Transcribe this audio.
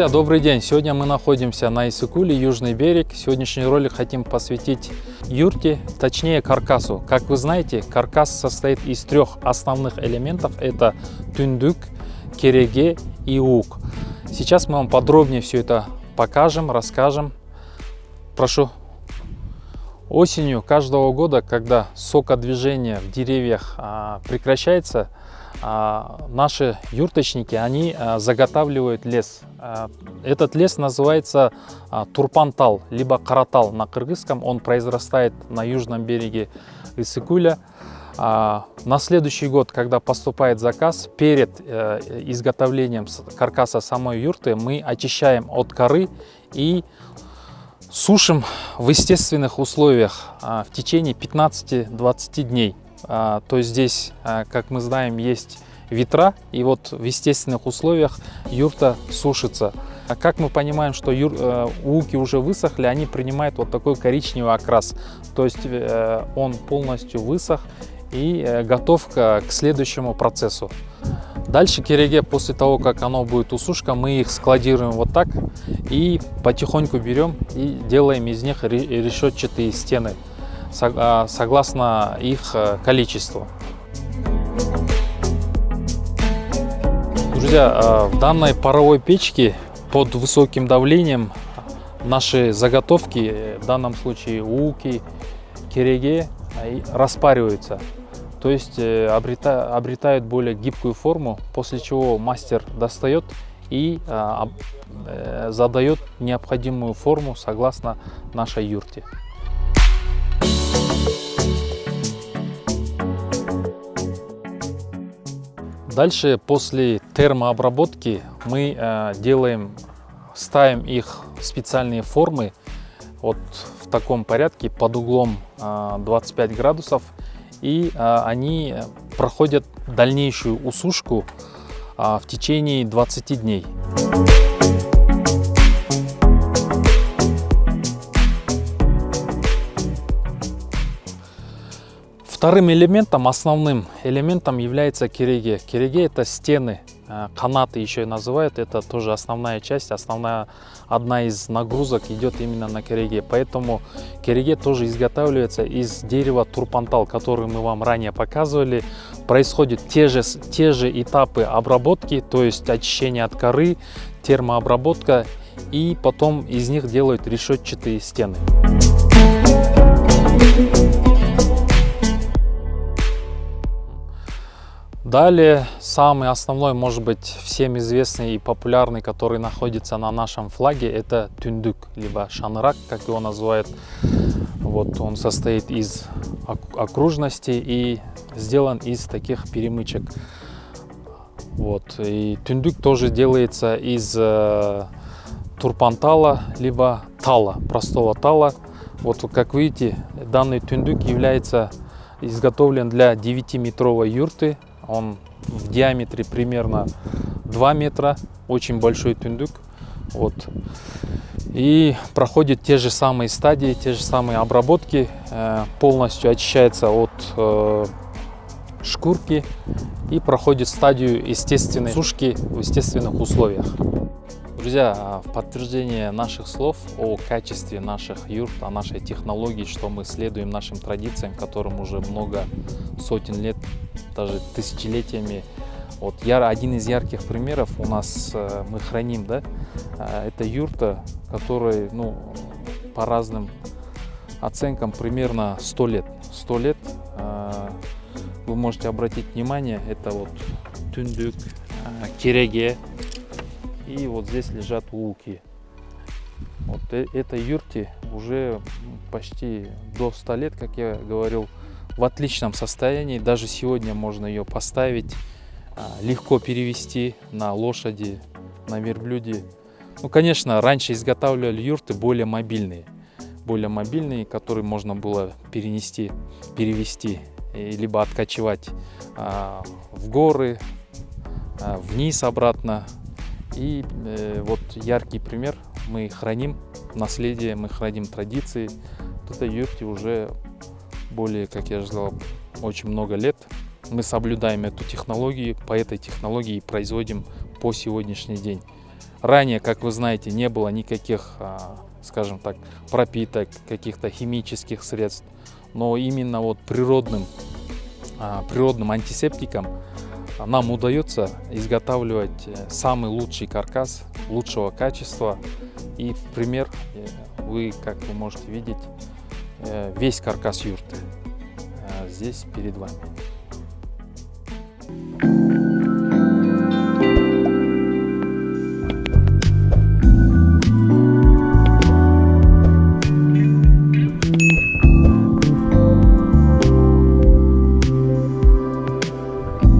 Друзья, добрый день! Сегодня мы находимся на Исыкуле, Южный берег. Сегодняшний ролик хотим посвятить юрте, точнее каркасу. Как вы знаете, каркас состоит из трех основных элементов. Это тюндюк, кереге и ук. Сейчас мы вам подробнее все это покажем, расскажем. Прошу. Осенью каждого года, когда сокодвижение в деревьях а, прекращается, а, наши юрточники, они а, заготавливают лес. А, этот лес называется турпантал, либо каратал на кыргызском. Он произрастает на южном береге Исыкуля. На следующий год, когда поступает заказ, перед э, изготовлением каркаса самой юрты мы очищаем от коры и сушим в естественных условиях в течение 15-20 дней. А, то здесь, а, как мы знаем, есть ветра, и вот в естественных условиях юрта сушится. А как мы понимаем, что юр, э, луки уже высохли, они принимают вот такой коричневый окрас. То есть э, он полностью высох и э, готов к, к следующему процессу. Дальше кереге, после того, как оно будет усушка, мы их складируем вот так и потихоньку берем и делаем из них решетчатые стены. А, согласно их э, количеству. Друзья, а, в данной паровой печке под высоким давлением наши заготовки, в данном случае луки, кереге, распариваются. То есть э, обретают более гибкую форму, после чего мастер достает и а, э, задает необходимую форму согласно нашей юрте. Дальше после термообработки мы э, делаем, ставим их в специальные формы вот в таком порядке под углом э, 25 градусов и э, они проходят дальнейшую усушку э, в течение 20 дней. Вторым элементом, основным элементом является кереге. Кереге это стены, э, канаты еще и называют. Это тоже основная часть, основная одна из нагрузок идет именно на кереге. Поэтому кереге тоже изготавливается из дерева турпантал, который мы вам ранее показывали. Происходят те же, те же этапы обработки, то есть очищение от коры, термообработка и потом из них делают решетчатые стены. Далее, самый основной, может быть, всем известный и популярный, который находится на нашем флаге, это тюндюк, либо шанрак, как его называют. Вот он состоит из окружности и сделан из таких перемычек. Вот. И тюндюк тоже делается из э, турпантала, либо тала, простого тала. Вот как видите, данный тюндюк является изготовлен для 9-метровой юрты он в диаметре примерно 2 метра, очень большой тюндюк. Вот. И проходит те же самые стадии, те же самые обработки. Э, полностью очищается от э, шкурки и проходит стадию естественной сушки в естественных условиях. Друзья, а в подтверждение наших слов о качестве наших юрт, о нашей технологии, что мы следуем нашим традициям, которым уже много сотен лет, даже тысячелетиями. Вот я, один из ярких примеров у нас э, мы храним, да, э, это юрта, которой, ну, по разным оценкам примерно 100 лет. 100 лет, э, вы можете обратить внимание, это вот тюндюк, кереге, и вот здесь лежат луки. Вот э, этой юрте уже почти до 100 лет, как я говорил, в отличном состоянии. Даже сегодня можно ее поставить, а, легко перевести на лошади, на верблюде. Ну, конечно, раньше изготавливали юрты более мобильные. Более мобильные, которые можно было перенести, перевести, либо откачивать а, в горы, а, вниз обратно, и э, вот яркий пример, мы храним наследие, мы храним традиции. Этой юрте уже более, как я сказал, очень много лет. Мы соблюдаем эту технологию, по этой технологии производим по сегодняшний день. Ранее, как вы знаете, не было никаких, а, скажем так, пропиток, каких-то химических средств. Но именно вот природным, а, природным антисептиком нам удается изготавливать э, самый лучший каркас лучшего качества. И пример, э, вы, как вы можете видеть, э, весь каркас юрты здесь перед вами.